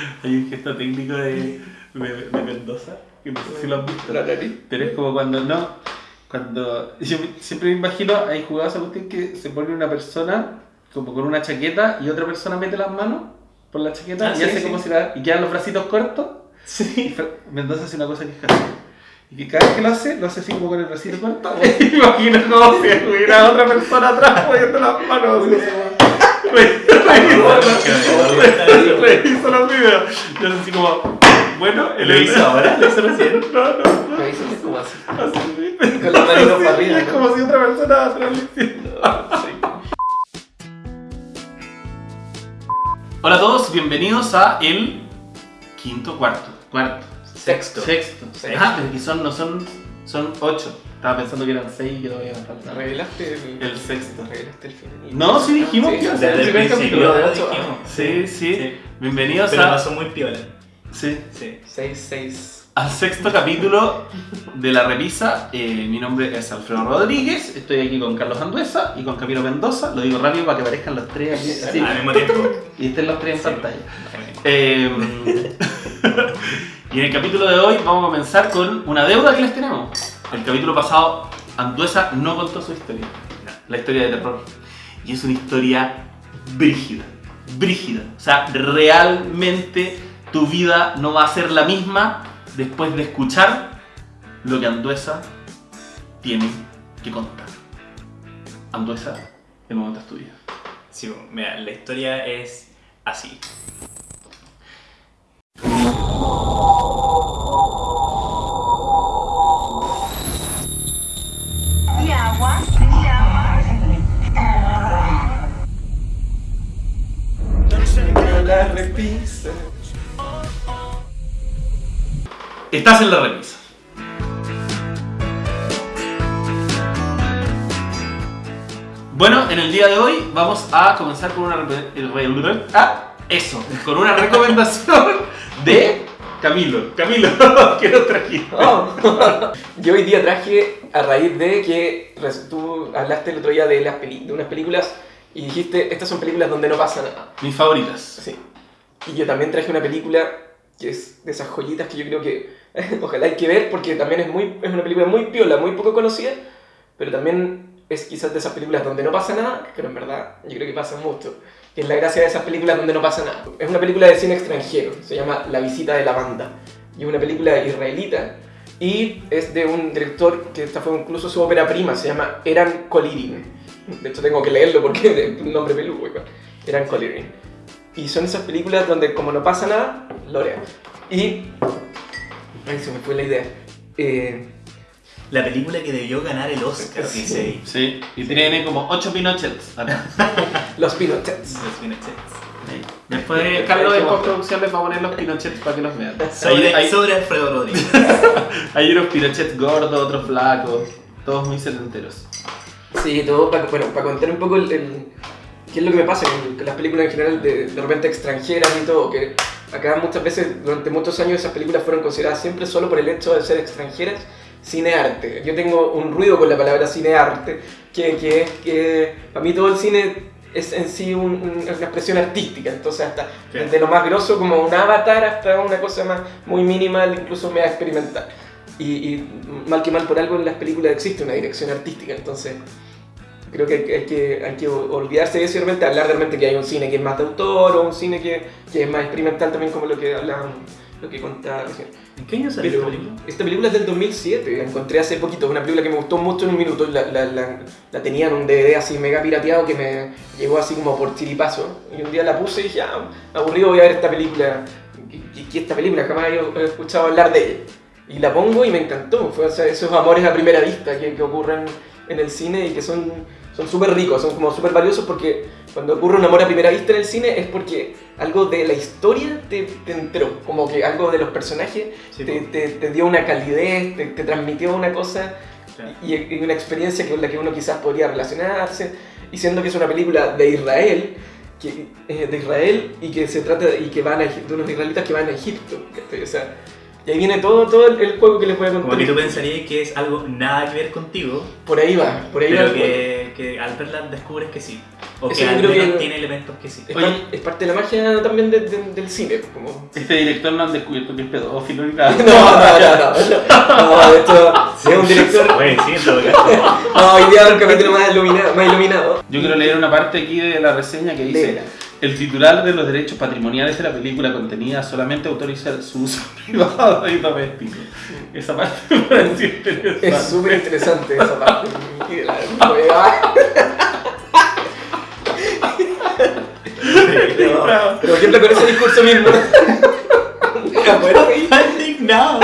Hay un gesto técnico de, de, de Mendoza, que no sé si lo han visto. La nariz. Pero es como cuando no. Cuando. Yo siempre me imagino, hay jugadas a cuestión que se pone una persona como con una chaqueta y otra persona mete las manos por la chaqueta Ah, y sí, hace sí. como si la. y quedan los bracitos cortos. Sí. Mendoza hace una cosa que es casi. Y que cada vez que lo hace, lo hace así como con el bracito corto. Imagino como si hubiera otra persona atrás poniendo las manos. Así, Reviso los videos. Yo así como. Bueno, el ¿Lo hizo ahora? ¿Lo hizo recién? No, no, no. Dice que es como así. Así. Con manitos para arriba, Es como si otra persona atrás le hiciera. Hola a todos, bienvenidos a el quinto cuarto. Cuarto. Sexto. Sexto. Sexto. Ah, pero que son, no son, son ocho. Estaba pensando que eran seis y que todavía falta. Revelaste el, El sexto. Revelaste el final. No, sí dijimos Sí, que iba a ser el primer capítulo, de. Sí, sí. Sí. Bienvenidos Pero a, pasó muy piola. sí, Sí. 6, 6. al sexto capítulo de La Revisa. Eh, mi nombre es Alfredo Rodríguez. Estoy aquí con Carlos Anduesa y con Camilo Mendoza. Lo digo rápido para que aparezcan los tres aquí. así, Al mismo tiempo. y estén los tres en Sí. pantalla. Eh, y en el capítulo de hoy vamos a comenzar con una deuda que les tenemos. El capítulo pasado, Anduesa no contó su historia, la historia de terror. Y es una historia brígida, brígida. O sea, realmente tu vida no va a ser la misma después de escuchar lo que Anduesa tiene que contar. Anduesa, el momento es tuyo. Sí, mira, la historia es así. Estás en la remisa. Bueno, en el día de hoy vamos a comenzar con una ah, eso, con una recomendación de Camilo. Camilo, ¿qué nos trajiste? Oh. Yo hoy día traje a raíz de que tú hablaste el otro día de, las peli- de unas películas y dijiste, estas son películas donde no pasa nada. Mis favoritas. Sí. Y yo también traje una película que es de esas joyitas que yo creo que ojalá hay que ver porque también es, muy, es una película muy piola, muy poco conocida, pero también es quizás de esas películas donde no pasa nada, pero en verdad yo creo que pasa mucho. Que es la gracia de esas películas donde no pasa nada. Es una película de cine extranjero, se llama La visita de la banda. Y es una película israelita y es de un director que esta fue incluso su ópera prima, se llama Eran Kolirin. De hecho tengo que leerlo porque es un nombre peludo igual. Eran Kolirin. Y son esas películas donde como no pasa nada, Lorea. Y... Ay, se me fue la idea. Eh, La película que debió ganar el Oscar, Sí. dice ahí. Sí, y tiene como 8 Pinochets. los Pinochets. Los Pinochets. Después Carlos de postproducción les va a poner los Pinochets para que los vean. Sobre, Hay, sobre Alfredo Rodríguez. hay unos Pinochets gordos, otros flacos, todos muy setenteros. Sí, todo para, bueno, para contar un poco el, el- qué es lo que me pasa con, con las películas en general, de, de repente extranjeras y todo, que acá muchas veces, durante muchos años, esas películas fueron consideradas siempre solo por el hecho de ser extranjeras, cinearte. Yo tengo un ruido con la palabra cinearte, que, que es que para mí todo el cine es en sí un- un- una expresión artística, entonces hasta Claro. desde lo más grosso como un avatar hasta una cosa más muy minimal, incluso mega experimental. Y, y mal que mal por algo en las películas existe una dirección artística, entonces creo que hay, que- hay que, que olvidarse de eso y realmente hablar realmente que hay un cine que es más de autor o un cine que, que es más experimental también como lo que hablaban, lo que contaba recién. ¿En qué año salió esta película? esta película es del 2007, la encontré hace poquito, es una película que me gustó mucho en un minuto, la, la, la, la tenía en un DVD así mega pirateado que me llegó así como por chiripazo y un día la puse y dije, ah, aburrido voy a ver esta película, y, y esta película jamás he escuchado hablar de ella. Y la pongo y me encantó, fue o sea, esos amores a primera vista que, que ocurren en el cine y que son son súper ricos, son como súper valiosos porque cuando ocurre un amor a primera vista en el cine es porque algo de la historia te, te entró, como que algo de los personajes Sí, te, te- te dio una calidez, te, transmitió una cosa Claro. y, y una experiencia con la que uno quizás podría relacionarse, y siendo que es una película de Israel, que, eh, de Israel y que se trata de, y que van a, de unos israelitas que van a Egipto, o sea, y ahí viene todo, todo el, juego que les voy a contar. Como que tú pensarías que es algo nada que ver contigo, Por ahí va, por ahí va. pero juego. que, que al verla descubres que sí. O Eso que yo al creo menos que- tiene elementos que sí. Es, Oye. par- es parte de la magia también de- de- del cine. Como... Este director no han descubierto que es pedófilo ni nada. No, no, no, no. No, de hecho, es un director. Bueno, sí, en todo caso. No, hoy día es un capítulo más iluminado. Más iluminado. Yo quiero leer una parte aquí de la reseña que dice Léela. El titular de los derechos patrimoniales de la película contenida solamente autoriza su uso privado y doméstico. Esa parte me pareció interesante. Es súper interesante esa parte. No, Pero por ejemplo con ese discurso mismo. Está indignado.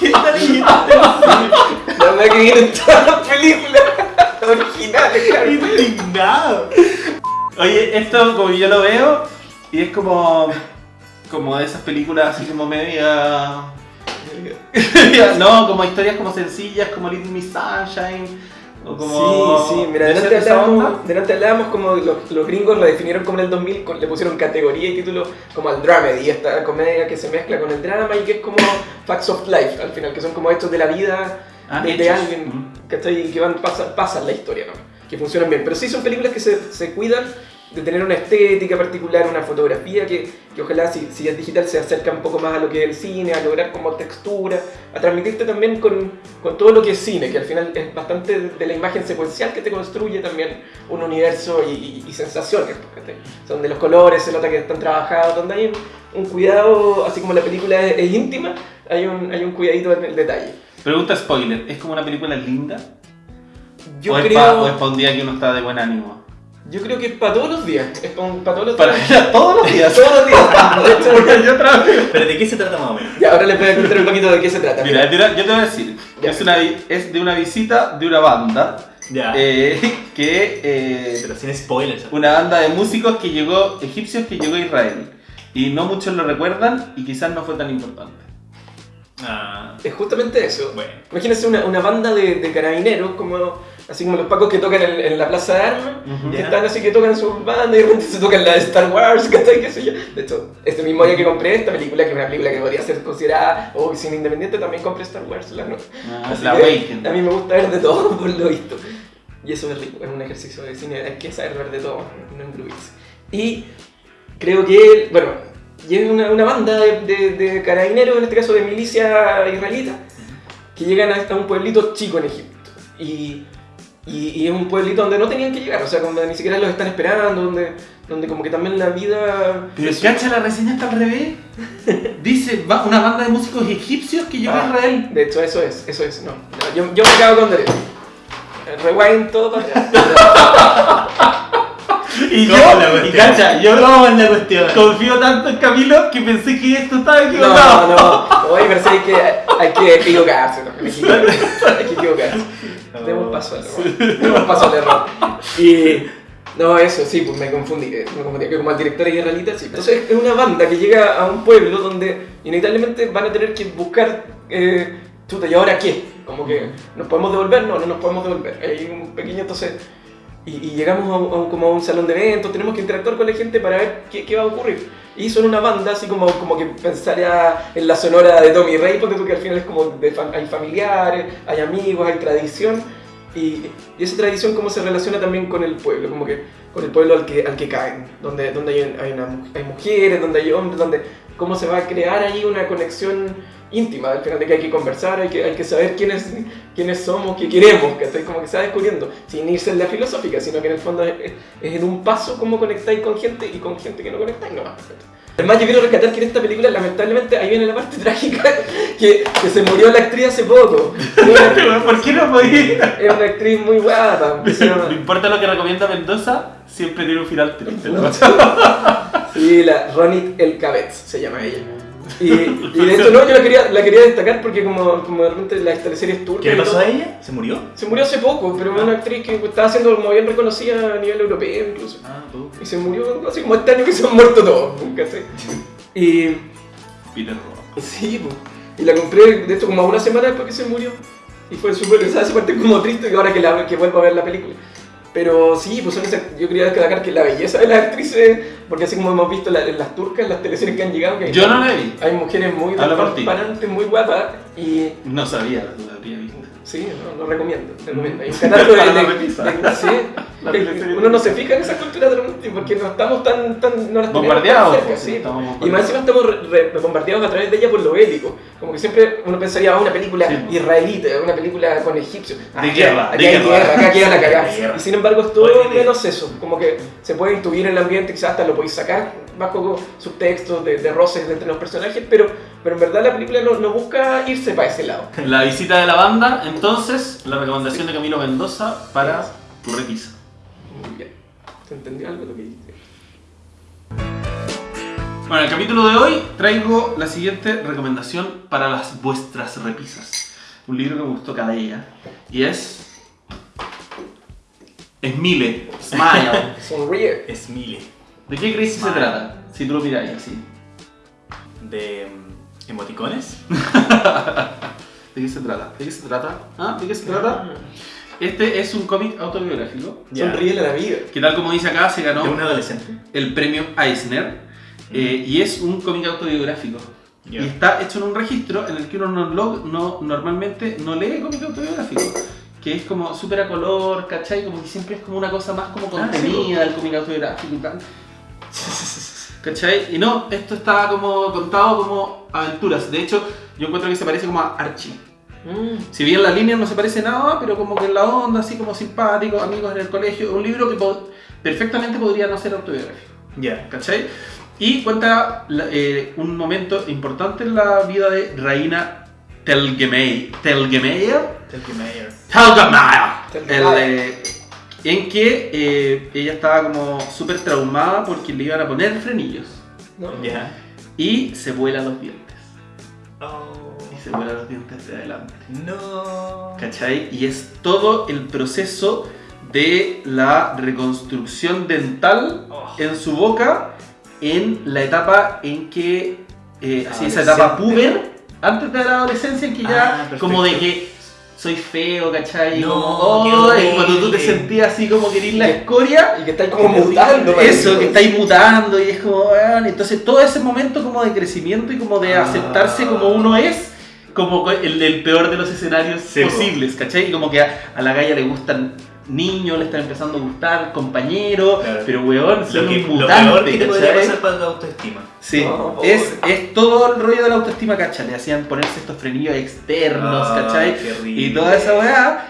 ¿Qué está leyendo? la verdad que viene en todas las películas originales. Indignado. Oye, esto como yo lo veo y es como como de esas películas así como media no, como historias como sencillas como Little Miss Sunshine o como Sí, sí, mira, de delante hablábamos, delante hablábamos como los, los gringos lo definieron como en el 2000, con- le pusieron categoría y título como al dramedy, esta comedia que se mezcla con el drama y que es como facts of life al final, que son como hechos de la vida Ah, de, alguien Mm. ¿cachai? que van, pasan, pasan la historia, ¿no? Que funcionan bien. Pero sí son películas que se, se cuidan de tener una estética particular, una fotografía que, que ojalá si, si es digital se acerca un poco más a lo que es el cine, a lograr como textura, a transmitirte también con, con todo lo que es cine, que al final es bastante de, la imagen secuencial que te construye también un universo y, y- y sensaciones, ¿cachai? donde los colores se nota que están trabajados, donde hay un, un cuidado, así como la película es, es íntima, hay un, hay un cuidadito en el detalle. Pregunta spoiler, ¿es como una película linda? Yo o, es creo... pa- o es para un día que uno está de buen ánimo? Yo creo que es para todos los días. Es para, todos los Para días. todos los días. todos los días. De hecho, Porque yo otra vez- Pero ¿de qué se trata más o menos? ya, ahora les voy a contar un poquito de qué se trata. Mira, mira, yo te voy a decir, Ya. es, una, es de una visita de una banda Ya. eh, que eh, Pero sin spoilers. una banda de músicos que llegó, egipcios que llegó a Israel. Y no muchos lo recuerdan y quizás no fue tan importante. Ah, Es justamente eso. bueno. Imagínense una, una banda de, de carabineros, como, así como los pacos que tocan en, en la plaza de armas. Ujú. que Ya. están así que tocan su banda y de repente se tocan la de Star Wars, ¿cachai? ¿Qué sé yo? De hecho, este mismo día que compré esta película, que es una película que podría ser considerada o cine independiente, también compré Star Wars, la no. Ah, Así la que. A mí me gusta ver de todo, por lo visto. Y eso es rico, es un ejercicio de cine, hay que saber ver de todo, no engruirse. Y creo que, bueno, y es una, una banda de, de, de carabineros, en este caso de milicia israelita, que llegan a, un pueblito chico en Egipto. Y, y, y es un pueblito donde no tenían que llegar, o sea, donde ni siquiera los están esperando, donde, donde como que también la vida... Pero cacha, la reseña está al revés. Dice va- una banda de músicos egipcios que llegó a Ah, Israel. De hecho, eso es, eso es, no. no, yo, yo me cago con derecho. Rewind todo para atrás. Y ¿Cómo yo, y cacha, yo ¿Cómo es la cuestión? confío tanto en Camilo que pensé que esto estaba No, equivocado. no, oye, pero hay que, hay que equivocarse, ¿no? Hay que equivocarse. Demos paso al error. Demos paso al error. Y. No, eso sí, pues me confundí. eh, Me confundí, que como el director es israelita, sí. Entonces es una banda que llega a un pueblo donde inevitablemente van a tener que buscar. Eh, chuta, ¿y ahora qué? Como que, ¿nos podemos devolver? No, no nos podemos devolver. Hay un pequeño, entonces. Y, y llegamos a a como a un salón de eventos, tenemos que interactuar con la gente para ver qué, qué va a ocurrir. Y son una banda, así como, como que pensaría en la sonora de Tommy Rey, porque tú que al final es como de hay familiares, hay amigos, hay tradición. Y, y esa tradición cómo se relaciona también con el pueblo, como que con el pueblo al que, al que caen, donde, donde hay, hay, una hay mujeres, donde hay hombres, donde cómo se va a crear ahí una conexión íntima, al final de que hay que conversar, hay que, hay que saber quiénes, quiénes somos, qué queremos, que estoy como que se va descubriendo, sin irse en la filosófica, sino que en el fondo es, es- en un paso cómo conectáis con gente y con gente que no conectáis nomás. Además, yo quiero rescatar que en esta película, lamentablemente, ahí viene la parte trágica, que, que se murió la actriz hace poco. ¿Por qué no podía? Es una actriz muy guapa. No importa lo que recomienda Mendoza, siempre tiene un final triste. ¿no? Sí, la Ronit El Cabez se llama ella. Y, y de hecho, no, yo la quería, la quería destacar porque, como, como de repente las teleseries turcas. ¿Qué le y pasó todo- a ella? ¿Se murió? Se murió hace poco, pero es una actriz que estaba siendo como bien reconocida a nivel europeo incluso. Ah, tú. Y se murió así como este año que se han muerto todos, nunca sé. Y. Peter Rock. Sí, po. y la compré de hecho como una semana después que se murió. Y fue súper, esa parte como triste que ahora que, la, que vuelvo a ver la película. Pero sí, pues yo quería destacar que la belleza de las actrices, porque así como hemos visto la- en las turcas, en las teleseries que han llegado, que Yo no la vi. hay mujeres muy transparentes, muy guapas, y No sabía, lo habría visto. Sí, no, lo recomiendo, recomiendo. Hay un catálogo de, la sí, La. Uno no se fija en esa cultura transmutí porque no estamos tan, tan no las Bombardeados, tan cerca, pues, sí. estamos Y más bombardeados. encima estamos re- re- bombardeados a través de ella por lo bélico. Como que siempre uno pensaría, ah, una película Sí. israelita, una película con egipcios. Ah, De guerra, aquí de guerra. acá queda la cagada. Y sin embargo es todo Oye, de- menos eso. Como que se puede intuir en el ambiente, quizás hasta lo podéis sacar bajo subtextos de, de roces de entre los personajes, pero, pero en verdad la película no, no busca irse para ese lado. La visita de la banda, entonces, la recomendación de Camilo Mendoza para tu repisa. Muy bien. ¿Se entendió algo de lo que dijiste? Bueno, en el capítulo de hoy traigo la siguiente recomendación para las vuestras repisas. Un libro que me gustó cada día. Y es. Smile. Smile. Sonríe. Es Mile. ¿De qué crees que se Smile. trata? Si tú lo miráis así. De mm, emoticones. ¿De qué se trata? ¿De qué se trata? ¿Ah? ¿De qué se trata? Este es un cómic autobiográfico Ya. Sonríe a la vida. que tal como dice acá se ganó De un adolescente. el premio Eisner eh, y es un cómic autobiográfico. Ya. Y está hecho en un registro en el que uno no, lo- no- normalmente no lee cómic autobiográfico. Que es como súper a color, ¿cachai? Como que siempre es como una cosa más como Ah, sí, contenida el cómic autobiográfico y tal. ¿Cachai? Y no, esto está como contado como aventuras. De hecho, yo encuentro que se parece como a Archie. Mm. Si bien la línea no se parece nada, pero como que en la onda, así como simpático, amigos en el colegio, un libro que po- perfectamente podría no ser autobiográfico, Ya. ¿cachai? Y cuenta la- eh, un momento importante en la vida de Raina Telgemeier, Telgemeier, Telgemeier. Telgemeier, Telgemeier. el, eh, en que eh, ella estaba como súper traumada porque le iban a poner frenillos ¿No? Ya. y se vuela los dientes, Oh. Y se vuela los dientes de adelante. No. ¿Cachai? Y es todo el proceso de la reconstrucción dental Oh. en su boca en la etapa en que, eh, así esa etapa puber, antes de la adolescencia, en que Ah, ya perfecto. como de que soy feo, ¿cachai? No, como, "Oh", y cuando tú te sentías así como que eres la escoria, Y que está ahí como mutando. eso, que estáis mutando y es como, weón, entonces todo ese momento como de crecimiento y como de Ah. aceptarse como uno es, como el, el peor de los escenarios Sí, po. posibles, ¿cachai? Y como que a, a la galla le gustan niños, le están empezando a gustar compañeros, Claro. pero weón, son Lo, que, un lo peor que te podría pasar para la autoestima. Sí, pobre. es, es todo el rollo de la autoestima, ¿cachai? Le hacían ponerse estos frenillos externos, Ah, ¿cachai? Y toda esa weá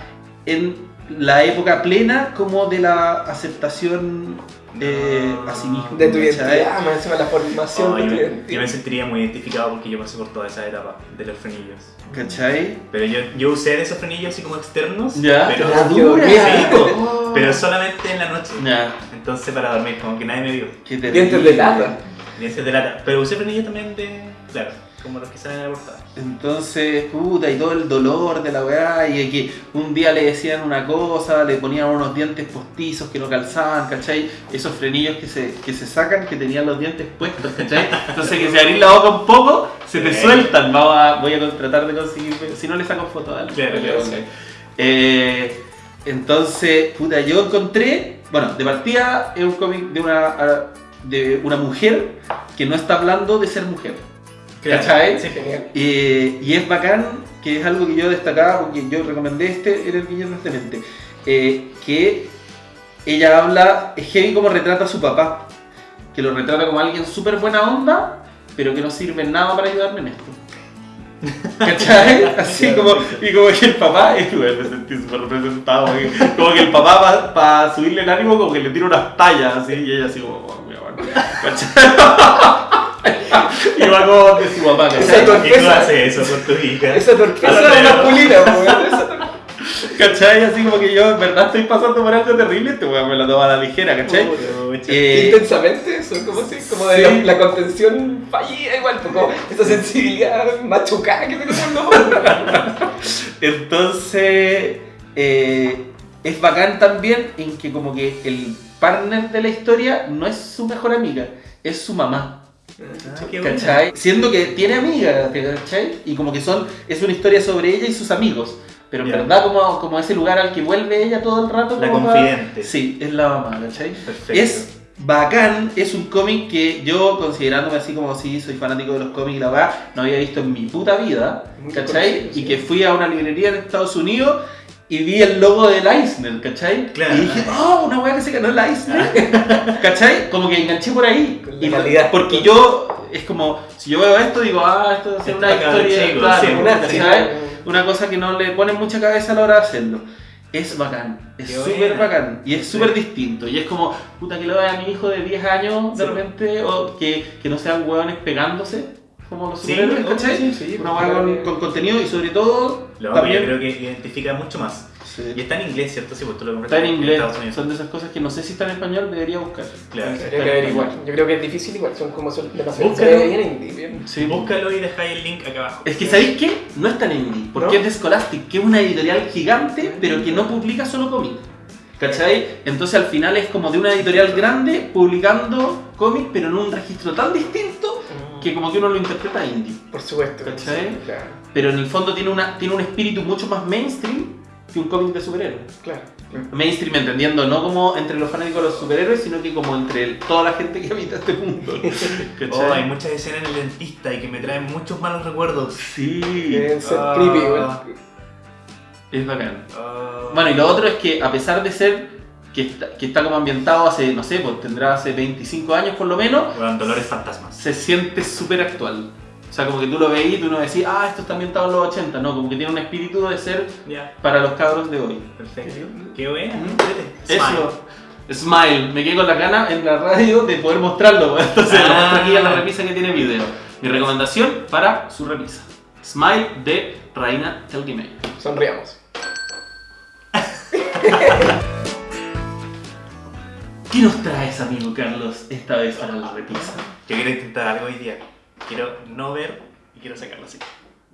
en la época plena como de la aceptación eh, a sí mismo. De tu identidad, más encima la formación Oh, de yo, tu me, yo identidad. me sentiría muy identificado porque yo pasé por toda esa etapa de los frenillos. ¿Cachai? Pero yo, yo usé de esos frenillos así como externos, Ya, pero, la dura. qué Sí, po. Oh. pero solamente en la noche. Ya, Entonces para dormir, como que nadie me vio. qué terrible. Dientes de lata. Dientes de lata. Pero usé frenillos también de. Claro, como los que salen en la portada. Entonces, puta, y todo el dolor de la weá, y que un día le decían una cosa, le ponían unos dientes postizos que no calzaban, ¿cachai? Esos frenillos que se, que se sacan, que tenían los dientes puestos, ¿cachai? Entonces, que si abrís la boca un poco, se te Sí. sueltan. Vamos a, voy a tratar de conseguir, si no le saco foto a Claro, claro, sí. Eh, entonces, puta, yo encontré, bueno, de partida es un cómic de una, de una mujer que no está hablando de ser mujer. ¿Cachai? Sí. Genial. Eh, y es bacán, que es algo que yo destacaba porque yo recomendé este en el Viernes de Mente, eh, que ella habla, es heavy como retrata a su papá, que lo retrata como alguien súper buena onda, pero que no sirve nada para ayudarme en esto. ¿Cachai? Así como, y como que el papá, que bueno, me sentí súper representado, como que el papá para subirle el ánimo como que le tira unas tallas así, y ella así como, oh, mira, bueno, ¿cachai? Y va como de su papá, Esa torpeza. ¿Qué tú haces eso con tu hija? Esa torpeza veo. masculina, weón. ¿Cachai? Así como que yo en verdad estoy pasando por algo terrible, este weón me lo toma a la ligera, ¿cachai? Pucha. Eh, Intensamente, eso, como así, como de Sí. la, la contención fallida, igual, pues, como esa sensibilidad machucada que los entonces, eh, es bacán también en que como que el partner de la historia no es su mejor amiga, es su mamá. Ah. ¿Cachai? Siendo que tiene amigas, ¿cachai? Y como que son, es una historia sobre ella y sus amigos. Pero en Ya. verdad como, como ese lugar al que vuelve ella todo el rato. La confidente. Sí, es la mamá, ¿cachai? Perfecto. Es bacán. Es un cómic que yo, considerándome así como si soy fanático de los cómics la verdad, no había visto en mi puta vida. Muy ¿Cachai? conocido, sí. Y que fui a una librería en Estados Unidos y vi el logo del Eisner, ¿cachai? Claro. Y dije, oh, una weá que se ganó el Eisner. ¿Cachai? Como que enganché por ahí. Con la Y calidad. porque yo, es como, si yo veo esto, digo, ah, esto es una historia, chico, claro, sí, una- cosa que no le ponen mucha cabeza a la hora de hacerlo. Es bacán, es súper bacán y es súper distinto. Y es como, puta, que lo vea a mi hijo de 10 años de repente, o que, que no sean hueones pegándose, como los Sí, ¿cachai? sí, sí, Una porque hueá con, contenido y sobre todo, Lo también. yo creo que identifica mucho más. Sí. Y está en inglés, ¿cierto? Sí, pues tú lo compraste Está en inglés, son de esas cosas que no sé si está en español, debería buscar. Claro. Que averiguar. Yo creo que es difícil igual, son como son Búscalo. bien indie, bien. Sí. Búscalo y dejáis el link acá abajo. Es que ¿sabéis qué? No es tan indie, porque ¿No? es de Scholastic, que es una editorial gigante, pero que no publica solo cómics. ¿Cachai? Entonces al final es como de una editorial grande publicando cómics, pero en un registro tan distinto que como que uno lo interpreta indie. Por supuesto. ¿Cachai? sí, Claro, Pero en el fondo tiene, una, tiene un espíritu mucho más mainstream que un cómic de superhéroes. claro. Mainstream entendiendo no como entre los fanáticos de los superhéroes, sino que como entre el- toda la gente que habita este mundo. Oh, hay muchas escenas en el dentista y que me traen muchos malos recuerdos. Sí, Deben ser Ah. creepy es bacán. Ah. Bueno, y lo otro es que a pesar de ser que está, que está como ambientado hace, no sé, pues tendrá hace 25 años por lo menos, Bueno, Dolores Fantasmas. se siente súper actual. O sea, como que tú lo veís y tú no decís, ah, esto está ambientado en los 80, no, como que tiene un espíritu de ser Ya, para los cabros de hoy. perfecto. Qué entrete. Eso. Smile, me quedé con la gana en la radio de poder mostrarlo, entonces lo Ah. muestro aquí en la repisa que tiene video. Mi recomendación para su repisa. Smile de Raina Telgemeier. Sonriamos. ¿Qué nos traes, amigo Carlos, esta vez para la repisa? Yo quiero intentar algo hoy día. Quiero no ver y quiero sacarlo así.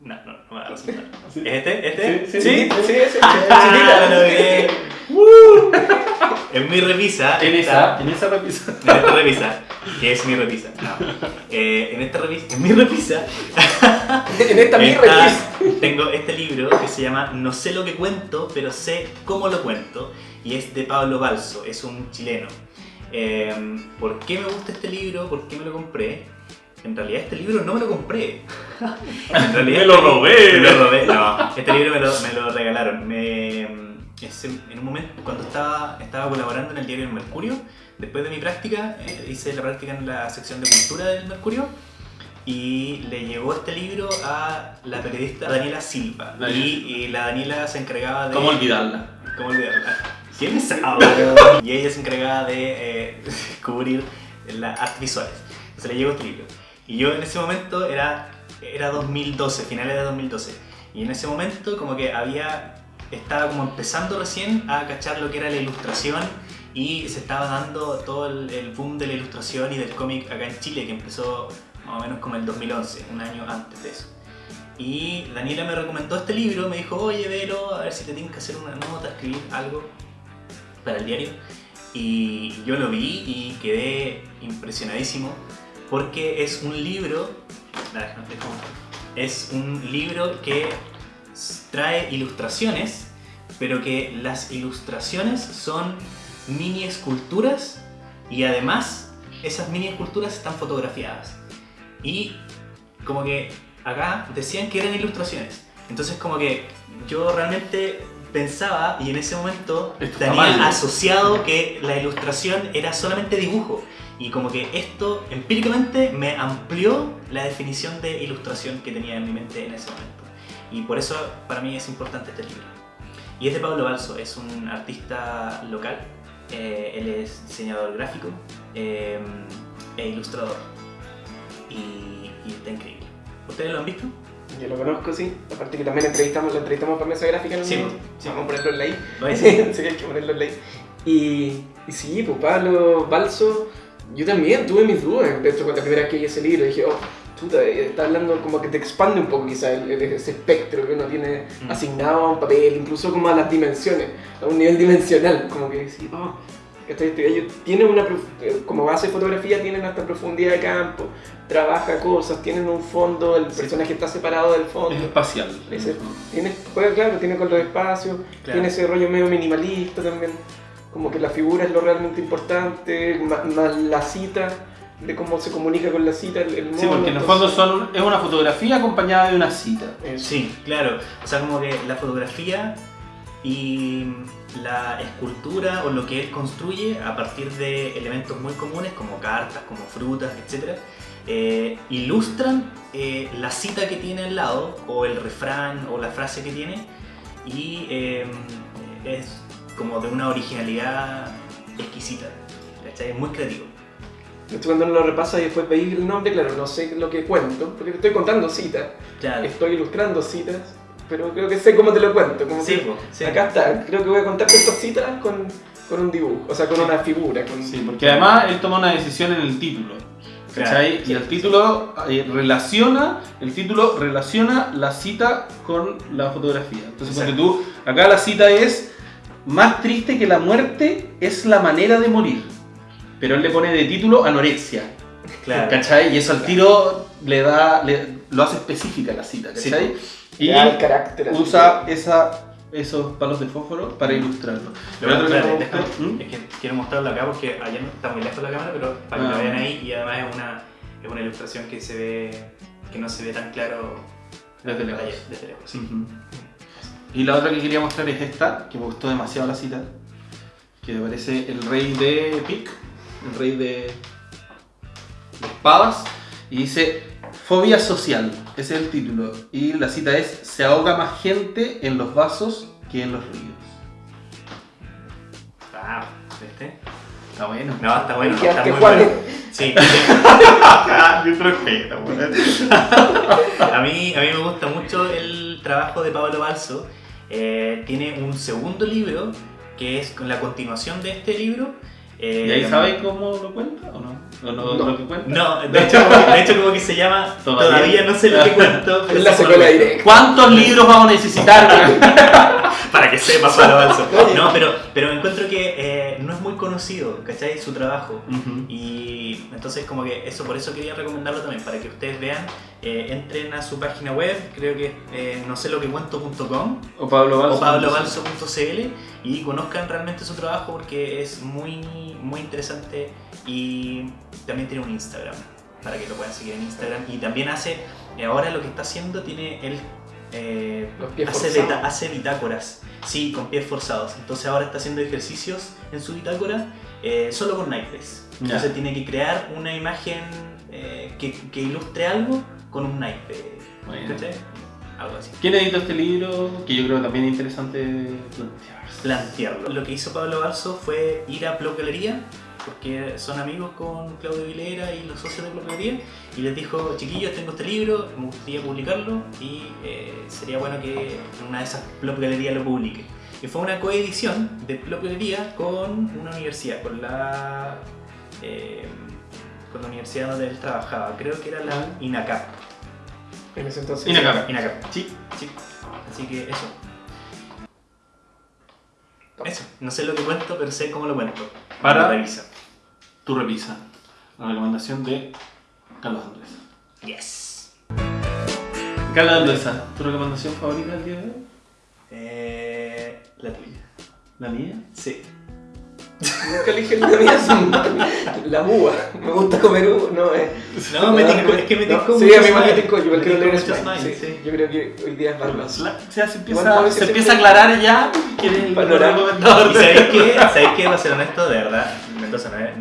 No, no, no me va a resultar. Sí. ¿Es este? ¿Este? Sí, Sí, sí, sí. Ah. En mi revisa. En esa, en esa repisa. En esta revisa, que es mi revisa. No. Eh, en esta revisa, en mi revisa, En esta mi revista. tengo este libro que se llama No sé lo que cuento, pero sé cómo lo cuento. Y es de Pablo Balso, es un chileno. Eh, ¿Por qué me gusta este libro? ¿Por qué me lo compré? En realidad este libro no me lo compré. En realidad Me lo este li- robé. Me lo robé. No, este libro me lo, me lo regalaron. Me, en en un momento, cuando estaba, estaba colaborando en el diario El Mercurio, después de mi práctica, eh, hice la práctica en la sección de cultura del Mercurio. Y le llegó este libro a la periodista Daniela Silva. Daniela Y, y la Daniela se encargaba de... ¿Cómo olvidarla? ¿Cómo olvidarla? ¿Quién sabe? y ella se encargaba de eh, cubrir las artes visuales. Entonces le llegó este libro. Y yo en ese momento era, era 2012, finales de 2012. Y en ese momento como que había, estaba como empezando recién a cachar lo que era la ilustración y se estaba dando todo el, el boom de la ilustración y del cómic acá en Chile que empezó más o menos como el 2011, un año antes de eso. Y Daniela me recomendó este libro, me dijo, oye, velo, a ver si te tienes que hacer una nota, escribir algo para el diario. Y yo lo vi y quedé impresionadísimo porque es un libro, es un libro que trae ilustraciones, pero que las ilustraciones son mini esculturas y además esas mini esculturas están fotografiadas. Y como que acá decían que eran ilustraciones. Entonces como que yo realmente pensaba y en ese momento Esto tenía mal. asociado que la ilustración era solamente dibujo. Y como que esto empíricamente me amplió la definición de ilustración que tenía en mi mente en ese momento. Y por eso para mí es importante este libro. Y es de Pablo Balso, es un artista local. Eh, él es diseñador gráfico eh, e ilustrador. Y, y está increíble. ¿Ustedes lo han visto? Yo lo conozco, sí. Aparte que también entrevistamos, lo entrevistamos para Mesa Gráfica un Sí. Vamos a ponerlo en la I. ¿Lo ves? sí, hay que ponerlo en I. Y, y sí, pues Pablo Balso, yo también tuve mis dudas. De hecho, cuando la primera vez que vi ese libro dije, oh, chuta, está hablando como que te expande un poco quizás el, ese espectro que uno tiene Mm. asignado a un papel, incluso como a las dimensiones, a un nivel dimensional. Como que sí, oh, ¿cachai? Este gallo tiene una, eh, como base de fotografía, tienen hasta profundidad de campo, trabaja cosas, tienen un fondo, el personaje está separado del fondo. Es espacial. Ese- tiene, juega claro, tiene con los espacios, Claro. tiene ese rollo medio minimalista también. como que la figura es lo realmente importante, más, la cita, de cómo se comunica con la cita, el, el Sí, porque en el fondo son, es una fotografía acompañada de una cita. Eso. Sí, claro. O sea, como que la fotografía y la escultura o lo que él construye a partir de elementos muy comunes como cartas, como frutas, etc. eh, ilustran eh, la cita que tiene al lado o el refrán o la frase que tiene y eh, es como de una originalidad exquisita. ¿cachai? Es muy creativo. Esto cuando uno lo repasa y después veis el nombre, claro, no sé lo que cuento, porque te estoy contando citas, Claro. estoy ilustrando citas, pero creo que sé cómo te lo cuento. Como Sí, que sí. Acá está, creo que voy a contarte estas citas con, con un dibujo, o sea, con una figura. Con... Sí, porque además él toma una decisión en el título. ¿Cachai? Claro, y el título eh, relaciona, el título relaciona la cita con la fotografía. Entonces, porque Exacto. tú, acá la cita es más triste que la muerte es la manera de morir. Pero él le pone de título anorexia. Claro. ¿Cachai? Y eso al tiro le da, le- lo hace específica la cita, Sí, ¿cachai? Y y el carácter. así. usa esa, esos palos de fósforo para ilustrarlo. Lo Pero otro que espérate, ¿Mm? Es que quiero mostrarlo acá porque allá no está muy lejos la cámara, pero para que Ah. lo vean ahí y además es una, es una ilustración que se ve que no se ve tan claro Desde lejos. allá, desde lejos, sí. Y la otra que quería mostrar es esta, que me gustó demasiado la cita, que parece el rey de Pic, el rey de, de espadas, y dice fobia social, ese es el título, y la cita es se ahoga más gente en los vasos que en los ríos. Ah, ¿viste? Está bueno. No, está bueno, está muy bueno. Sí, Yo respeto, a mí, a mí me gusta mucho el trabajo de Pablo Balso. Eh, tiene un segundo libro que es con la continuación de este libro. Eh, ¿Y ahí sabes cómo lo cuenta o no? ¿O no, No. lo que cuenta? No, de hecho, como que- de hecho como que se llama Todavía. Todavía, no sé lo que cuento, pero Es la secuela directa. ¿Cuántos libros vamos a necesitar? Para que sepa Pablo Balso. Oye. No, pero, pero encuentro que eh, no es muy conocido, ¿cachai? Su trabajo. Y entonces como que eso, por eso quería recomendarlo también, para que ustedes vean, eh, entren a su página web, creo que eh, no sé lo que cuento.com O Pablo Balso. o pablobalso.cl y conozcan realmente su trabajo porque es muy, muy interesante y también tiene un Instagram, para que lo puedan seguir en Instagram. Y también hace, eh, ahora lo que está haciendo, tiene él... eh, hace, hace bitácoras, sí, con pies forzados. Entonces ahora está haciendo ejercicios en su bitácora eh, solo con naipes. Entonces tiene que crear una imagen eh, que, que ilustre algo con un naipe. Bueno. Algo así. ¿Quién editó este libro? Que yo creo también es interesante. Plantearlo. Lo que hizo Pablo Balso fue ir a Plop Galería, porque son amigos con Claudio Vilera y los socios de Plop Galería, y les dijo, chiquillos, tengo este libro, me gustaría publicarlo y eh, sería bueno que una de esas Plop Galería lo publique. Y fue una coedición de Plop Galería con una universidad, con la, eh, con la universidad donde él trabajaba, creo que era la INACAP. En ese entonces. Inacab. INACAP. Sí. Sí. Así que eso. Eso. No sé lo que cuento, pero sé cómo lo cuento. Para- Revisa. Tu repisa. La recomendación de Carlos Andrés. Yes. Carlos Andrés, ¿tu recomendación favorita del día de hoy? Eh, la tuya. ¿La mía? Sí. Nunca elige la mía, son- la uva. Me gusta comer uva, no eh. No, me tincó, es que me No, tincó Sí, a mí me tincó, yo quiero leer sí. sí. Yo creo que hoy día es más La- o sea, se empieza, se empieza a aclarar ya quién es el Panorama. ¿Y sabéis qué? ¿Sabéis qué? Va a ser honesto, de verdad. Mendoza no es,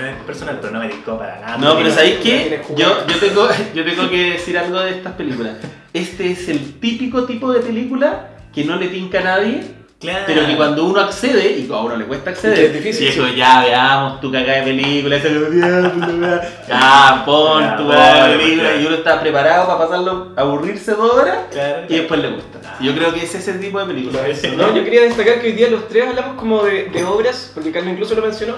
no es personal, pero no me tincó para nada. No, pero ¿sabéis qué? Yo, yo, tengo, yo tengo que decir algo de estas películas. Este es el típico tipo de película que no le tinca a nadie, Claro. pero que cuando uno accede, y a uno le cuesta acceder, es difícil, y es sí. como, ya veamos tu cagada de película, esa como, ya, pon tu cagada de película, y uno está preparado para pasarlo, aburrirse dos horas, Claro, y después le gusta. Ah. Yo creo que es ese tipo de película. No, yo quería destacar que hoy día los tres hablamos como de, de obras, porque Carlos incluso lo mencionó,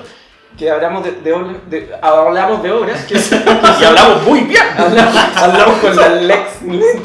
que hablamos de, de obras, de- hablamos de obras, que Y hablamos muy bien. hablamos, hablamos con la Lex,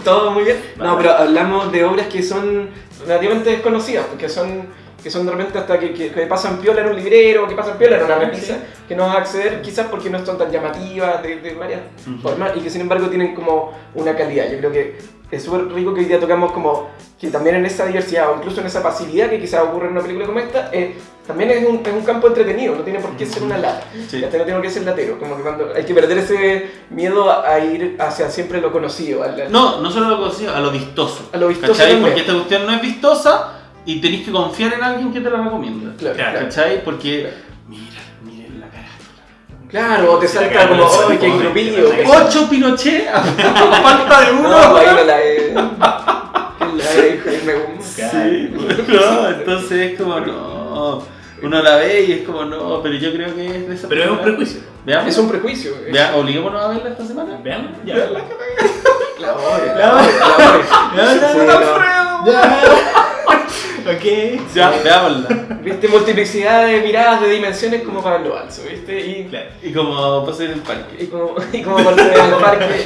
todo muy bien. No, pero hablamos de obras que son relativamente desconocidas, porque son que son de repente hasta que, que, que pasan piola en un librero, que pasan piola en una repisa, que no vas a acceder quizás porque no son tan llamativas de, de varias formas y que sin embargo tienen como una calidad. Yo creo que es súper rico que hoy día tocamos como que también en esa diversidad o incluso en esa pasividad que quizás ocurre en una película como esta, eh, también es un, es un campo entretenido, no tiene por qué ser una lata. Sí. No tiene por qué ser latero. Como que cuando hay que perder ese miedo a ir hacia siempre lo conocido. No, no solo lo conocido, a lo vistoso. A lo vistoso ¿Cachai? Porque esta cuestión no es vistosa y tenés que confiar en alguien que te la recomienda. Claro, Claro. claro. ¿Cachai? Porque, mira, miren la cara. Claro, o te salta como, ¡ay, qué grupillo! ¡Ocho Pinochet! falta de uno! No, ahí no la es Jaime Guzmán. Sí, no, entonces es como, no. Uno la ve y es como, no, pero yo creo que es de esa Pero es un prejuicio. Veamos. Es un prejuicio. es- Vea, obliguémonos a verla esta semana. Veamos. Ya. La odio, La la odio, la. Sí, no. Ok. Ya, veámosla. Viste multiplicidad de miradas, de dimensiones como Pablo Balso, ¿viste? Y, Claro. Y como pasé en el parque. y como, y como por en el parque,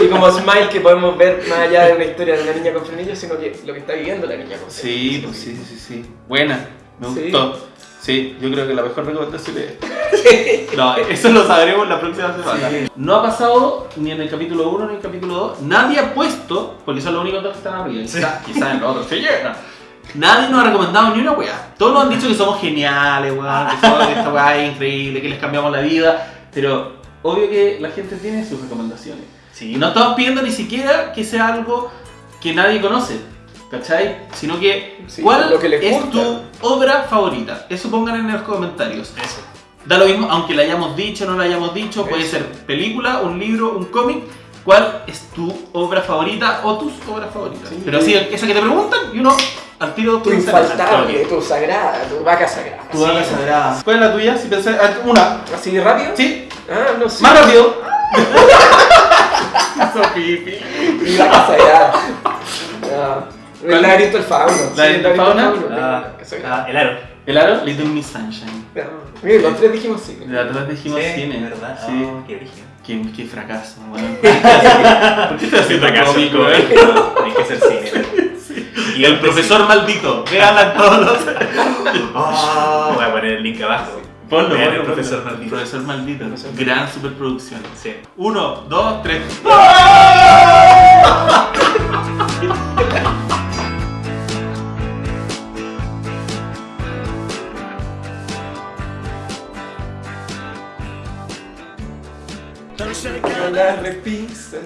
y, y como Smile que podemos ver más allá de una historia de una niña con frenillos, sino que lo que está viviendo la niña con Sí, frenillos. pues sí, sí, sí. Buena, me Sí. gustó. Sí, yo creo que la mejor recomendación es. No, eso lo sabremos la próxima semana. Sí. No ha pasado ni en el capítulo 1 ni en el capítulo 2. Nadie ha puesto, porque son los únicos dos que están arriba. Quizás quizá en los otros se llena. Nadie nos ha recomendado ni una weá. Todos nos han dicho que somos geniales, weón, que, somos- que esta weá es increíble, que les cambiamos la vida. Pero obvio que la gente tiene sus recomendaciones. Sí. Y no estamos pidiendo ni siquiera que sea algo que nadie conoce, ¿cachai? Sino que, Sí, ¿cuál lo que les es gusta. tu obra favorita? Eso pongan en los comentarios. Eso. Da lo mismo, aunque la hayamos dicho o no la hayamos dicho, puede ser película, un libro, un cómic. ¿Cuál es tu obra favorita o tus obras favoritas? Sí. Pero sí, esa que te preguntan y uno al tiro Tu infaltable, tu sagrada, tu vaca sagrada. Tu obra sagrada. ¿Cuál es la tuya? Si pensás, ah, una. ¿Así de rápido? ¿Sí? Ah, no sé. Más rápido. Eso, pipi. Mi vaca sagrada. ¿Cuál? El laberinto del fauno. ¿La Sí, del fauno? Ah, ah, el aro. El aro, Little Miss Sunshine. Mira, los tres dijimos sí. De atrás dijimos Sí, cine. ¿verdad? Sí. Oh, qué origen. Qué, qué fracaso, weón. ¿Por qué estás haciendo cómico, weón? Hay que ser cine. Y el profesor maldito. En todos los. Oh, voy a poner el link abajo. Ponlo, Vean ponlo, el profesor ponlo. maldito. Profesor maldito. Profesor Gran superproducción. Sí. Uno, dos, tres. la repisa.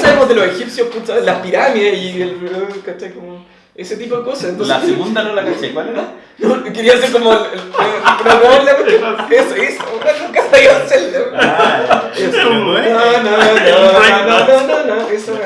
Sabemos de los egipcios, puta? Las pirámides y el... ¿cachai? Como ese tipo de cosas. La segunda no la caché, ¿cuál? No, quería hacer como eso, eso, nunca sabía hacerlo. No, no, no, no, no, no, no, eso.